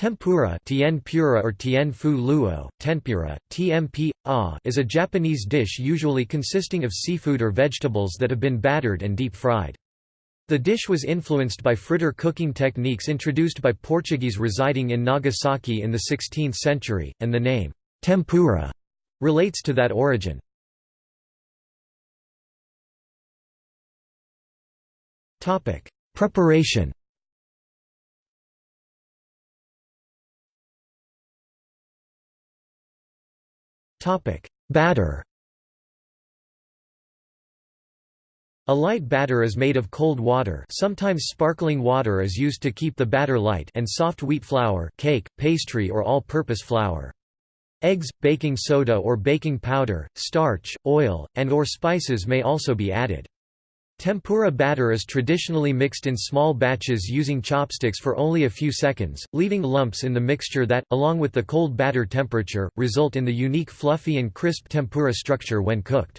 Tempura tien pura or tien fu luo, tempura, tmp, a is a Japanese dish usually consisting of seafood or vegetables that have been battered and deep-fried. The dish was influenced by fritter cooking techniques introduced by Portuguese residing in Nagasaki in the 16th century, and the name, tempura, relates to that origin. Preparation Topic: Batter. A light batter is made of cold water sometimes sparkling water is used to keep the batter light and soft wheat flour cake, pastry or all-purpose flour. Eggs, baking soda or baking powder, starch, oil, and or spices may also be added. Tempura batter is traditionally mixed in small batches using chopsticks for only a few seconds, leaving lumps in the mixture that, along with the cold batter temperature, result in the unique fluffy and crisp tempura structure when cooked.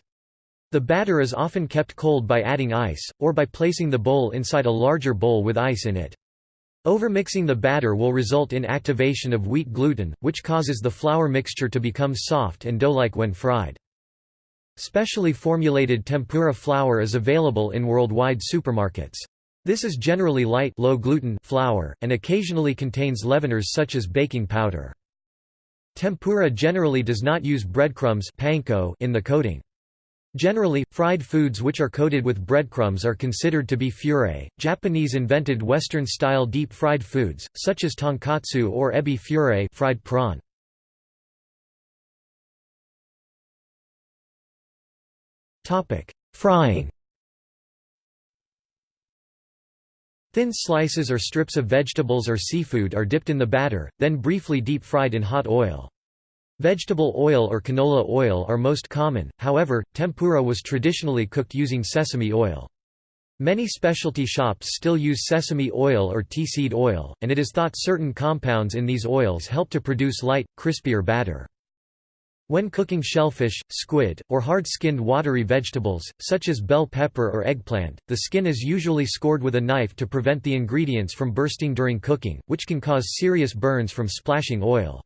The batter is often kept cold by adding ice, or by placing the bowl inside a larger bowl with ice in it. Overmixing the batter will result in activation of wheat gluten, which causes the flour mixture to become soft and dough-like when fried. Specially formulated tempura flour is available in worldwide supermarkets. This is generally light low gluten flour, and occasionally contains leaveners such as baking powder. Tempura generally does not use breadcrumbs panko in the coating. Generally, fried foods which are coated with breadcrumbs are considered to be furai. Japanese invented Western-style deep-fried foods, such as tonkatsu or ebi furai fried prawn. Topic: Frying. Thin slices or strips of vegetables or seafood are dipped in the batter, then briefly deep-fried in hot oil. Vegetable oil or canola oil are most common, however, tempura was traditionally cooked using sesame oil. Many specialty shops still use sesame oil or tea seed oil, and it is thought certain compounds in these oils help to produce light, crispier batter. When cooking shellfish, squid, or hard-skinned watery vegetables, such as bell pepper or eggplant, the skin is usually scored with a knife to prevent the ingredients from bursting during cooking, which can cause serious burns from splashing oil.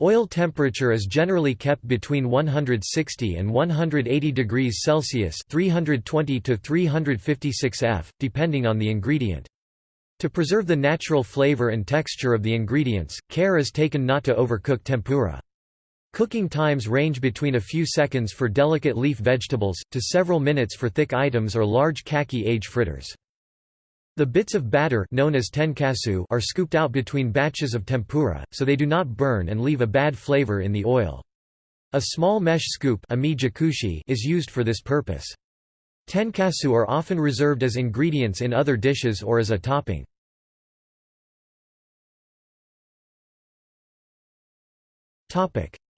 Oil temperature is generally kept between 160 and 180 degrees Celsius 320 to 356 F, depending on the ingredient. To preserve the natural flavor and texture of the ingredients, care is taken not to overcook tempura. Cooking times range between a few seconds for delicate leaf vegetables, to several minutes for thick items or large kaki age fritters. The bits of batter known as tenkasu are scooped out between batches of tempura, so they do not burn and leave a bad flavor in the oil. A small mesh scoop is used for this purpose. Tenkasu are often reserved as ingredients in other dishes or as a topping.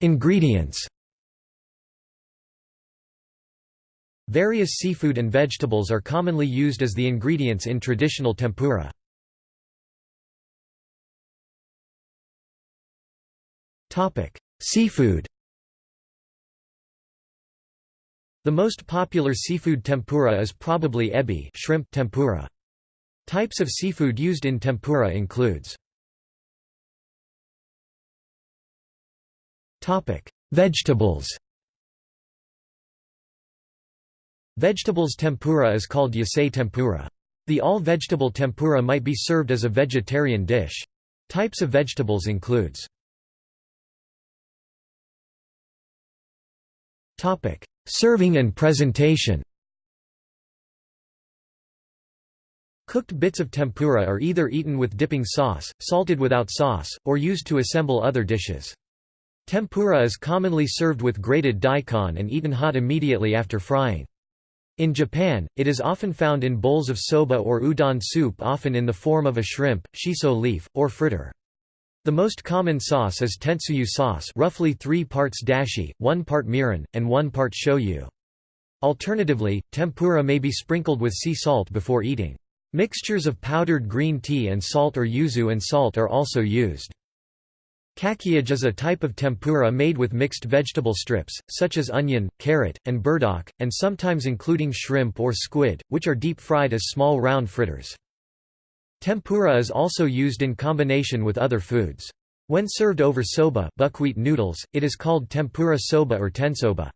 Ingredients Various seafood and vegetables are commonly used as the ingredients in traditional tempura. Topic: Seafood The most popular seafood tempura is probably ebi shrimp tempura. Types of seafood used in tempura includes Vegetables. Vegetables tempura is called yasai tempura. The all-vegetable tempura might be served as a vegetarian dish. Types of vegetables includes Topic: Serving and presentation. Cooked bits of tempura are either eaten with dipping sauce, salted without sauce, or used to assemble other dishes. Tempura is commonly served with grated daikon and eaten hot immediately after frying. In Japan, it is often found in bowls of soba or udon soup often in the form of a shrimp, shiso leaf, or fritter. The most common sauce is tentsuyu sauce roughly 3 parts dashi, 1 part mirin, and 1 part shoyu. Alternatively, tempura may be sprinkled with sea salt before eating. Mixtures of powdered green tea and salt or yuzu and salt are also used. Kakiage is a type of tempura made with mixed vegetable strips, such as onion, carrot, and burdock, and sometimes including shrimp or squid, which are deep-fried as small round fritters. Tempura is also used in combination with other foods. When served over soba buckwheat noodles, it is called tempura soba or tensoba.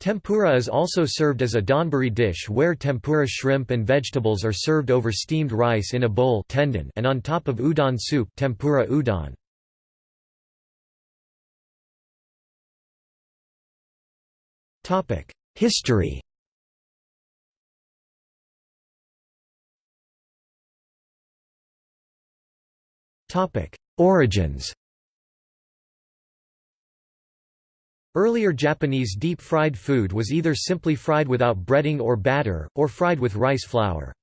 Tempura is also served as a donburi dish where tempura shrimp and vegetables are served over steamed rice in a bowl tendon and on top of udon soup tempura udon. History. Origins. Earlier Japanese deep-fried food was either simply fried without breading or batter, or fried with rice flour.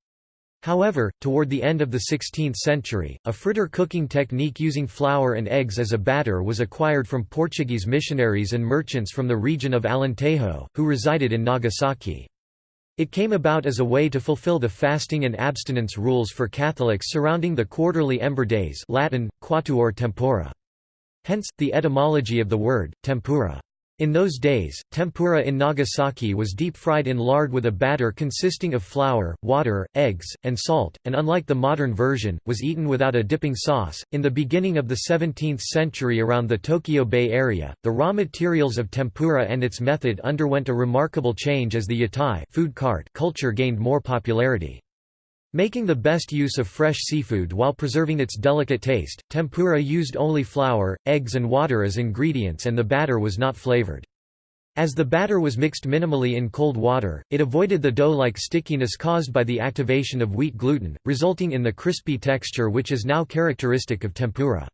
However, toward the end of the 16th century, a fritter cooking technique using flour and eggs as a batter was acquired from Portuguese missionaries and merchants from the region of Alentejo, who resided in Nagasaki. It came about as a way to fulfill the fasting and abstinence rules for Catholics surrounding the quarterly ember days Latin, quatuor tempora. Hence, the etymology of the word, tempura. In those days, tempura in Nagasaki was deep-fried in lard with a batter consisting of flour, water, eggs, and salt, and unlike the modern version, was eaten without a dipping sauce. In the beginning of the 17th century around the Tokyo Bay area, the raw materials of tempura and its method underwent a remarkable change as the yatai food cart culture gained more popularity. Making the best use of fresh seafood while preserving its delicate taste, tempura used only flour, eggs and water as ingredients and the batter was not flavored. As the batter was mixed minimally in cold water, it avoided the dough-like stickiness caused by the activation of wheat gluten, resulting in the crispy texture which is now characteristic of tempura.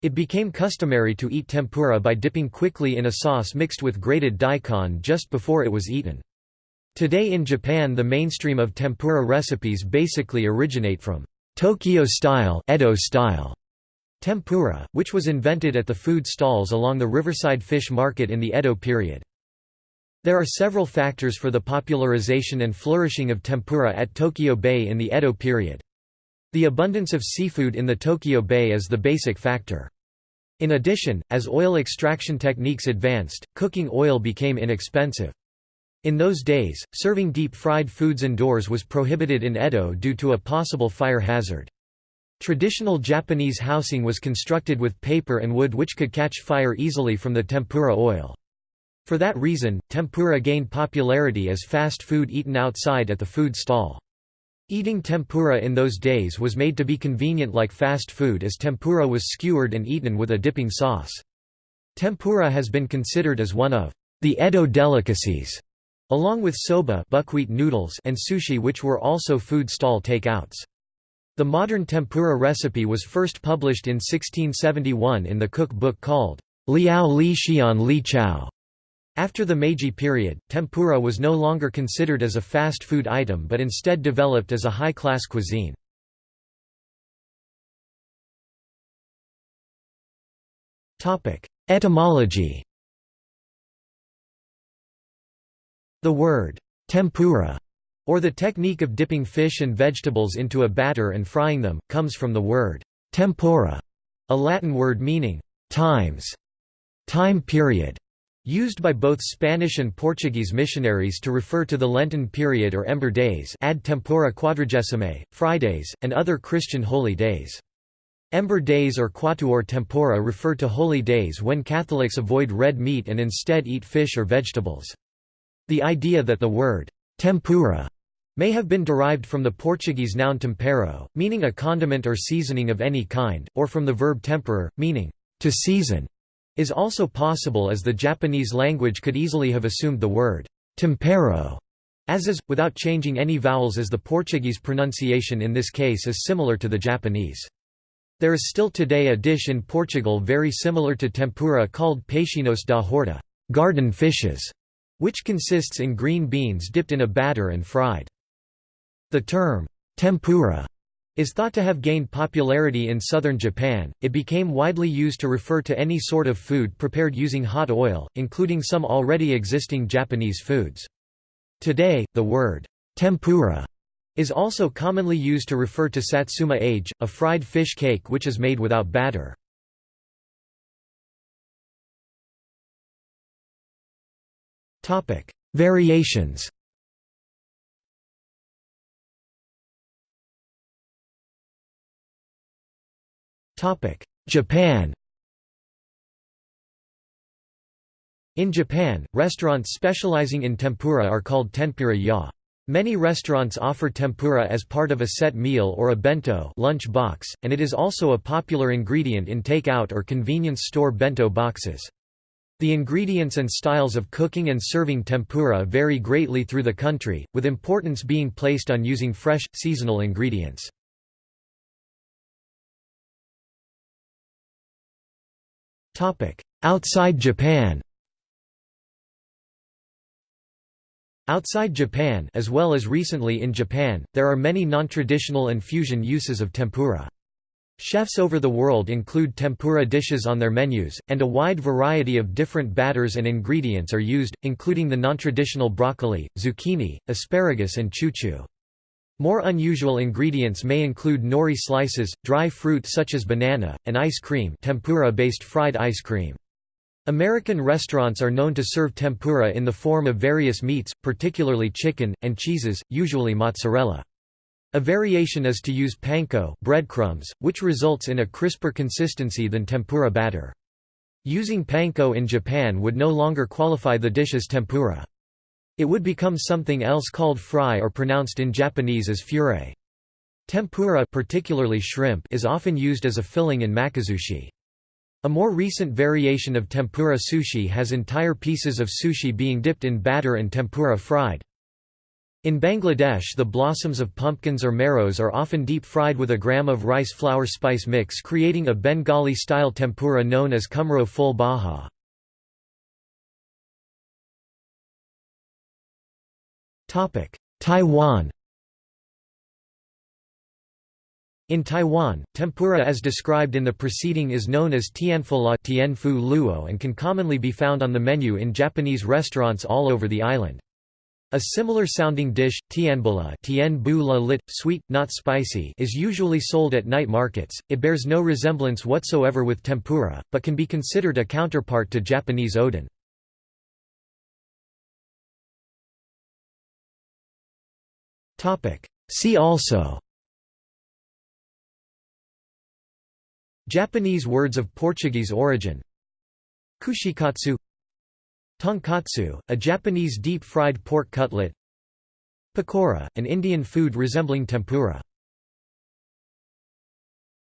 It became customary to eat tempura by dipping quickly in a sauce mixed with grated daikon just before it was eaten. Today in Japan the mainstream of tempura recipes basically originate from Tokyo-style Edo style tempura, which was invented at the food stalls along the riverside fish market in the Edo period. There are several factors for the popularization and flourishing of tempura at Tokyo Bay in the Edo period. The abundance of seafood in the Tokyo Bay is the basic factor. In addition, as oil extraction techniques advanced, cooking oil became inexpensive. In those days, serving deep-fried foods indoors was prohibited in Edo due to a possible fire hazard. Traditional Japanese housing was constructed with paper and wood which could catch fire easily from the tempura oil. For that reason, tempura gained popularity as fast food eaten outside at the food stall. Eating tempura in those days was made to be convenient like fast food as tempura was skewered and eaten with a dipping sauce. Tempura has been considered as one of the Edo delicacies. Along with soba buckwheat noodles and sushi which were also food stall takeouts. The modern tempura recipe was first published in 1671 in the cook book called Liao Li Xian Li Chao. After the Meiji period, tempura was no longer considered as a fast food item but instead developed as a high-class cuisine. Etymology The word, tempura, or the technique of dipping fish and vegetables into a batter and frying them, comes from the word, tempora, a Latin word meaning, times, time period, used by both Spanish and Portuguese missionaries to refer to the Lenten period or Ember Days ad tempora quadragesime, Fridays, and other Christian holy days. Ember days or quatuor tempora refer to holy days when Catholics avoid red meat and instead eat fish or vegetables. The idea that the word tempura may have been derived from the Portuguese noun tempero, meaning a condiment or seasoning of any kind, or from the verb temperar, meaning to season, is also possible as the Japanese language could easily have assumed the word tempero as is, without changing any vowels as the Portuguese pronunciation in this case is similar to the Japanese. There is still today a dish in Portugal very similar to tempura called peixinhos da horta garden fishes", which consists in green beans dipped in a batter and fried. The term, tempura, is thought to have gained popularity in southern Japan. It became widely used to refer to any sort of food prepared using hot oil, including some already existing Japanese foods. Today, the word tempura is also commonly used to refer to satsuma age, a fried fish cake which is made without batter. Variations Topic: Japan In Japan, restaurants specializing in tempura are called tempura ya. Many restaurants offer tempura as part of a set meal or a bento lunch box, and it is also a popular ingredient in take-out or convenience store bento boxes. The ingredients and styles of cooking and serving tempura vary greatly through the country, with importance being placed on using fresh, seasonal ingredients. Outside Japan Outside Japan as well as recently in Japan, there are many non-traditional and fusion uses of tempura. Chefs over the world include tempura dishes on their menus, and a wide variety of different batters and ingredients are used, including the non-traditional broccoli, zucchini, asparagus and chuchu. More unusual ingredients may include nori slices, dry fruit such as banana, and ice cream tempura-based fried ice cream. American restaurants are known to serve tempura in the form of various meats, particularly chicken, and cheeses, usually mozzarella. A variation is to use panko breadcrumbs, which results in a crisper consistency than tempura batter. Using panko in Japan would no longer qualify the dish as tempura. It would become something else called fry or pronounced in Japanese as furai. Tempura particularly shrimp is often used as a filling in makizushi. A more recent variation of tempura sushi has entire pieces of sushi being dipped in batter and tempura fried. In Bangladesh the blossoms of pumpkins or marrows are often deep-fried with a gram of rice flour spice mix creating a Bengali-style tempura known as kumro ful bhaja. Taiwan In Taiwan, tempura as described in the preceding is known as tianfu la tianfu luo and can commonly be found on the menu in Japanese restaurants all over the island. A similar sounding dish, tianbula tianbu la lit, sweet, not spicy is usually sold at night markets. It bears no resemblance whatsoever with tempura, but can be considered a counterpart to Japanese oden. See also Japanese words of Portuguese origin Kushikatsu Tonkatsu, a Japanese deep-fried pork cutlet. Pakora, an Indian food resembling tempura